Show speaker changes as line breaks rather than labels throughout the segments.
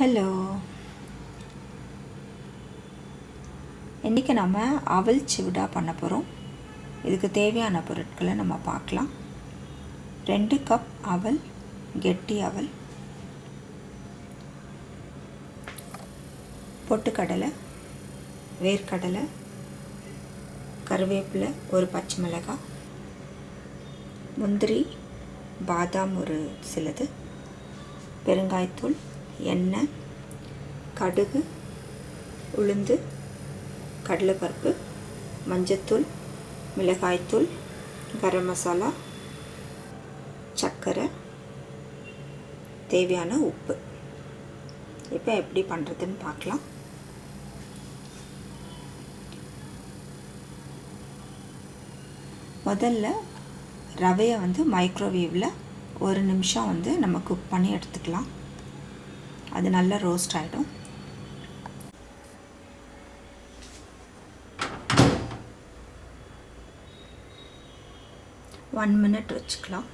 Hello இன்றைக்கி நம்ம அவல் சிவிடா பண்ண போகிறோம் இதுக்கு தேவையான பொருட்களை நம்ம பார்க்கலாம். ரெண்டு கப் அவல் கெட்டி அவல் பொட்டுக்கடலை வேர்க்கடலை கருவேப்பிலை ஒரு பச்சை மிளகாய் முந்திரி பாதாம் ஒரு சிலது பெருங்காயத்தூள் எண்ணெய் கடுகு உளுந்து கடலைப்பருப்பு மஞ்சத்தூள் மிளகாய்த்தூள் கரம் மசாலா சர்க்கரை தேவையான உப்பு. இப்போ எப்படி பண்ணுறதுன்னு பார்க்கலாம். முதல்ல ரவையை வந்து மைக்ரோவேவில் ஒரு நிமிஷம் வந்து நம்ம குக் பண்ணி எடுத்துக்கலாம். அது நல்லா ரோஸ்ட் ஆகிடும் ஒன் மினிட் வச்சுக்கலாம்.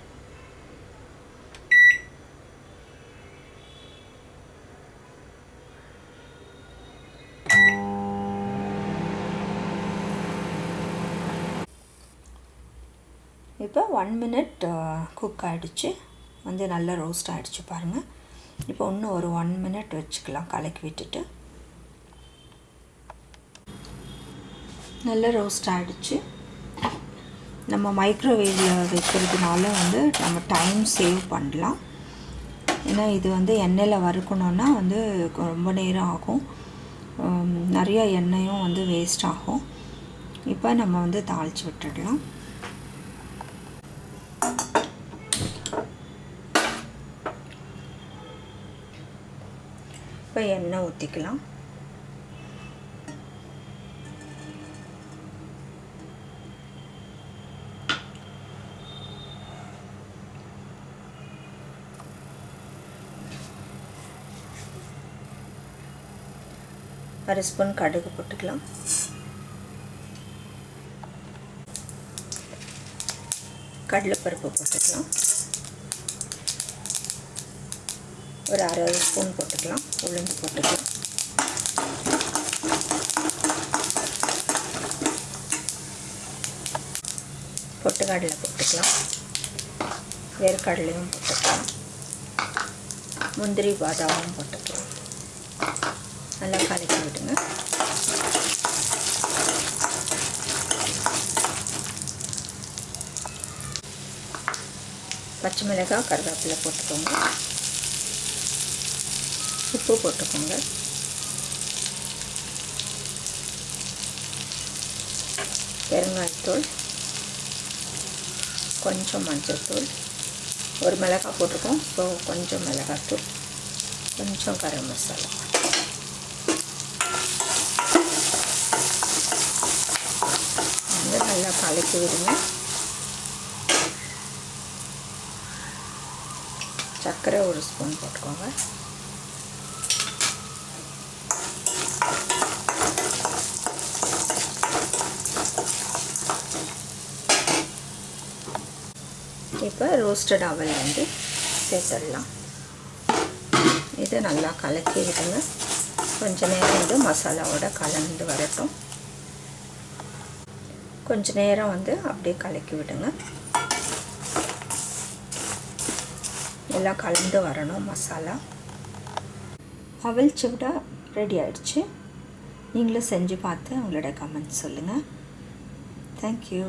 இப்போ ஒன் மினிட் குக் uh, ஆகிடுச்சு வந்து நல்லா ரோஸ்ட் ஆகிடுச்சு பாருங்கள் இப்போ இன்னும் ஒரு ஒன் மினிட் வச்சுக்கலாம். கலக்கி விட்டுட்டு. நல்லா ரோஸ்ட் ஆகிடுச்சு நம்ம மைக்ரோவேவில் வைக்கிறதுனால வந்து நம்ம டைம் சேவ் பண்ணலாம். ஏன்னா இது வந்து எண்ணெயில் வறுக்கணுன்னா வந்து ரொம்ப நேரம் ஆகும். நிறையா எண்ணெயும் வந்து வேஸ்ட் ஆகும். இப்போ நம்ம வந்து தாளித்து விட்டுடலாம். இப்போ எண்ணெய் ஊற்றிக்கலாம் அரை ஸ்பூன் கடுகு போட்டுக்கலாம். கடலைப்பருப்பு போட்டுக்கலாம். ஒரு அரை ஸ்பூன் போட்டுக்கலாம். உளுந்து போட்டுக்கலாம். பொட்டுக்கடலை போட்டுக்கலாம். வேர்க்கடலையும் போட்டுக்கலாம். முந்திரி பாதாமும் போட்டுக்கலாம். நல்லா கலக்கி விடுங்க. பச்சை மிளகாய் கருவேப்பிலை போட்டுக்கோங்க. உப்பு போட்டுக்கோங்க. பெருங்காயத்தூள் கொஞ்சம் மஞ்சத்தூள் ஒரு மிளகாய் போட்டிருக்கோம். ஸோ கொஞ்சம் மிளகாத்தூள் கொஞ்சம் கரம் மசாலா. வந்து நல்லா கலக்கி விடுங்க. சர்க்கரை ஒரு ஸ்பூன் போட்டுக்கோங்க. இப்போ ரோஸ்டட் அவல் வந்து சேர்த்துடலாம். இதை நல்லா கலக்கி விடுங்க. கொஞ்ச நேரம் வந்து மசாலாவோட கலந்து வரட்டும். கொஞ்ச நேரம் வந்து அப்படியே கலக்கி விடுங்க. எல்லாம் கலந்து வரணும் மசாலா. அவல் சிவிடா ரெடி ஆயிடுச்சு. நீங்களும் செஞ்சு பார்த்து உங்களோட கமெண்ட் சொல்லுங்கள் தேங்க்யூ